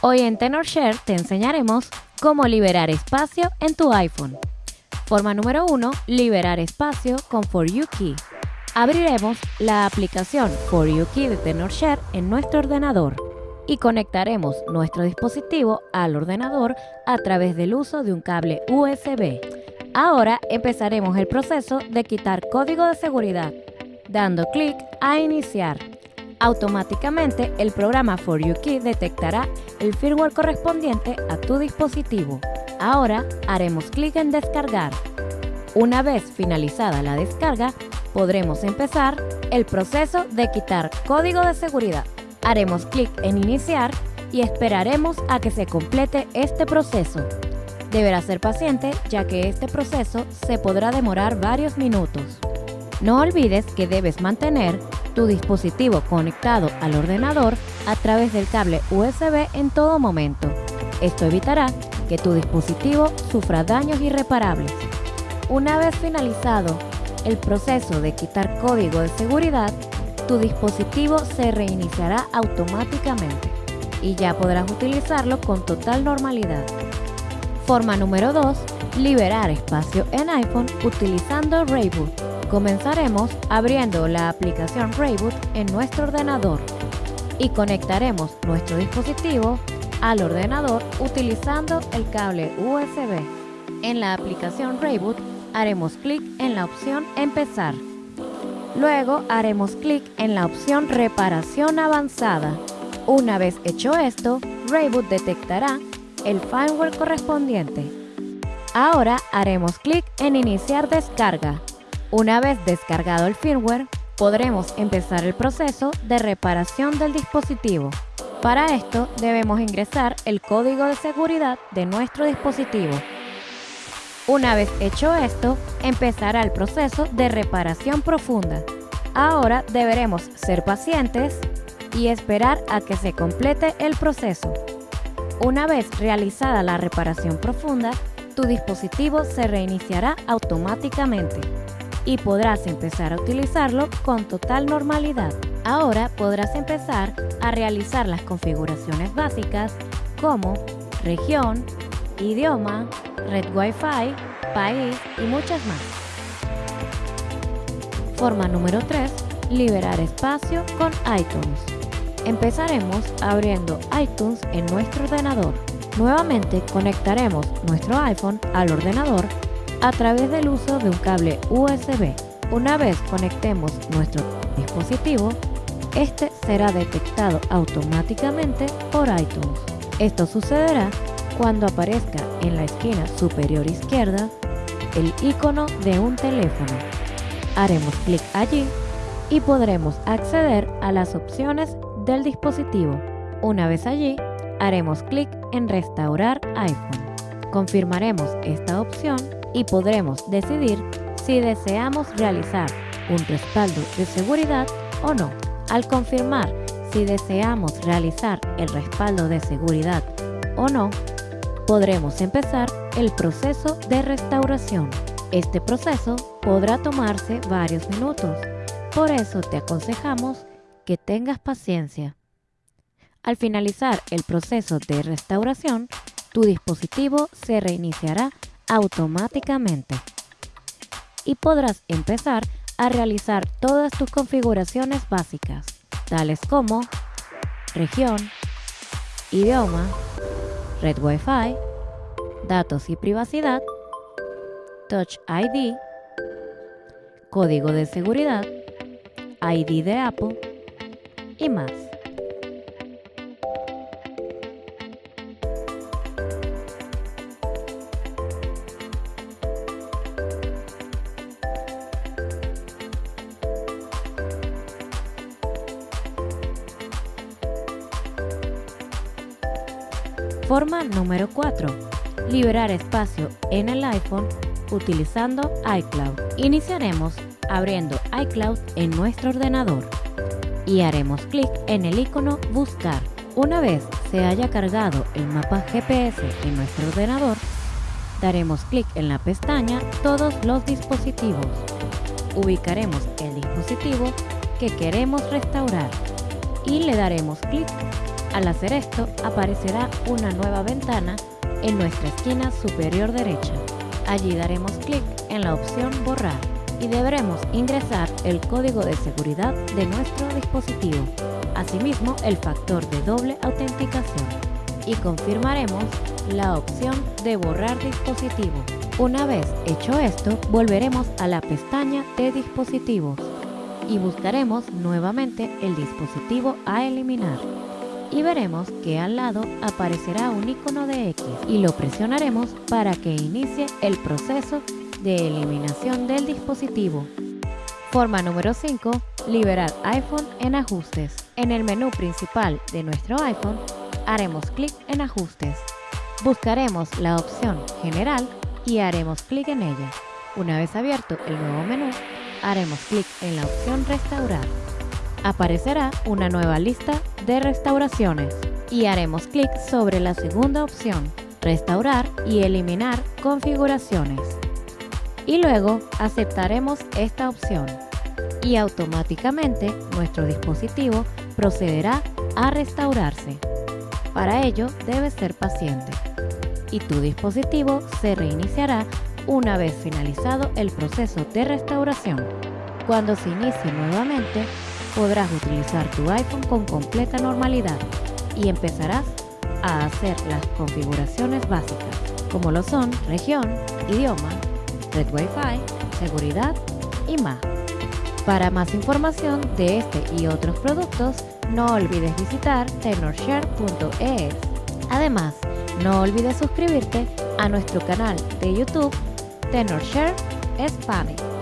Hoy en TenorShare te enseñaremos cómo liberar espacio en tu iPhone. Forma número 1. Liberar espacio con For You Key. Abriremos la aplicación For You Key de TenorShare en nuestro ordenador y conectaremos nuestro dispositivo al ordenador a través del uso de un cable USB. Ahora empezaremos el proceso de quitar código de seguridad, dando clic a Iniciar. Automáticamente el programa For You Key detectará el firmware correspondiente a tu dispositivo. Ahora haremos clic en Descargar. Una vez finalizada la descarga, podremos empezar el proceso de quitar código de seguridad. Haremos clic en Iniciar y esperaremos a que se complete este proceso. Deberá ser paciente ya que este proceso se podrá demorar varios minutos. No olvides que debes mantener tu dispositivo conectado al ordenador a través del cable USB en todo momento. Esto evitará que tu dispositivo sufra daños irreparables. Una vez finalizado el proceso de quitar código de seguridad, tu dispositivo se reiniciará automáticamente y ya podrás utilizarlo con total normalidad. Forma número 2. Liberar espacio en iPhone utilizando Rayboot. Comenzaremos abriendo la aplicación Rayboot en nuestro ordenador y conectaremos nuestro dispositivo al ordenador utilizando el cable USB. En la aplicación Rayboot haremos clic en la opción Empezar. Luego haremos clic en la opción Reparación avanzada. Una vez hecho esto, Rayboot detectará el firmware correspondiente. Ahora haremos clic en Iniciar descarga. Una vez descargado el firmware, podremos empezar el proceso de reparación del dispositivo. Para esto debemos ingresar el código de seguridad de nuestro dispositivo. Una vez hecho esto, empezará el proceso de reparación profunda. Ahora deberemos ser pacientes y esperar a que se complete el proceso. Una vez realizada la reparación profunda, tu dispositivo se reiniciará automáticamente y podrás empezar a utilizarlo con total normalidad. Ahora podrás empezar a realizar las configuraciones básicas como región, idioma, red Wi-Fi, país y muchas más. Forma número 3. Liberar espacio con iTunes. Empezaremos abriendo iTunes en nuestro ordenador. Nuevamente conectaremos nuestro iPhone al ordenador a través del uso de un cable USB. Una vez conectemos nuestro dispositivo, este será detectado automáticamente por iTunes. Esto sucederá cuando aparezca en la esquina superior izquierda el icono de un teléfono. Haremos clic allí y podremos acceder a las opciones del dispositivo. Una vez allí, haremos clic en Restaurar iPhone. Confirmaremos esta opción y podremos decidir si deseamos realizar un respaldo de seguridad o no. Al confirmar si deseamos realizar el respaldo de seguridad o no, podremos empezar el proceso de restauración. Este proceso podrá tomarse varios minutos, por eso te aconsejamos que tengas paciencia. Al finalizar el proceso de restauración, tu dispositivo se reiniciará automáticamente y podrás empezar a realizar todas tus configuraciones básicas, tales como región, idioma, red Wi-Fi, datos y privacidad, Touch ID, código de seguridad, ID de Apple y más. Forma número 4. Liberar espacio en el iPhone utilizando iCloud. Iniciaremos abriendo iCloud en nuestro ordenador y haremos clic en el icono Buscar. Una vez se haya cargado el mapa GPS en nuestro ordenador, daremos clic en la pestaña Todos los dispositivos. Ubicaremos el dispositivo que queremos restaurar y le daremos clic Al hacer esto, aparecerá una nueva ventana en nuestra esquina superior derecha. Allí daremos clic en la opción Borrar y deberemos ingresar el código de seguridad de nuestro dispositivo, asimismo el factor de doble autenticación y confirmaremos la opción de borrar dispositivo. Una vez hecho esto, volveremos a la pestaña de dispositivos y buscaremos nuevamente el dispositivo a eliminar y veremos que al lado aparecerá un icono de X y lo presionaremos para que inicie el proceso de eliminación del dispositivo. Forma número 5. Liberar iPhone en ajustes. En el menú principal de nuestro iPhone haremos clic en ajustes. Buscaremos la opción general y haremos clic en ella. Una vez abierto el nuevo menú, haremos clic en la opción restaurar. Aparecerá una nueva lista de restauraciones y haremos clic sobre la segunda opción, restaurar y eliminar configuraciones y luego aceptaremos esta opción y automáticamente nuestro dispositivo procederá a restaurarse. Para ello debes ser paciente y tu dispositivo se reiniciará una vez finalizado el proceso de restauración. Cuando se inicie nuevamente, podrás utilizar tu iPhone con completa normalidad y empezarás a hacer las configuraciones básicas, como lo son región, idioma, red Wi-Fi, seguridad y más. Para más información de este y otros productos, no olvides visitar tenorshare.es. Además, no olvides suscribirte a nuestro canal de YouTube Tenorshare Spanish.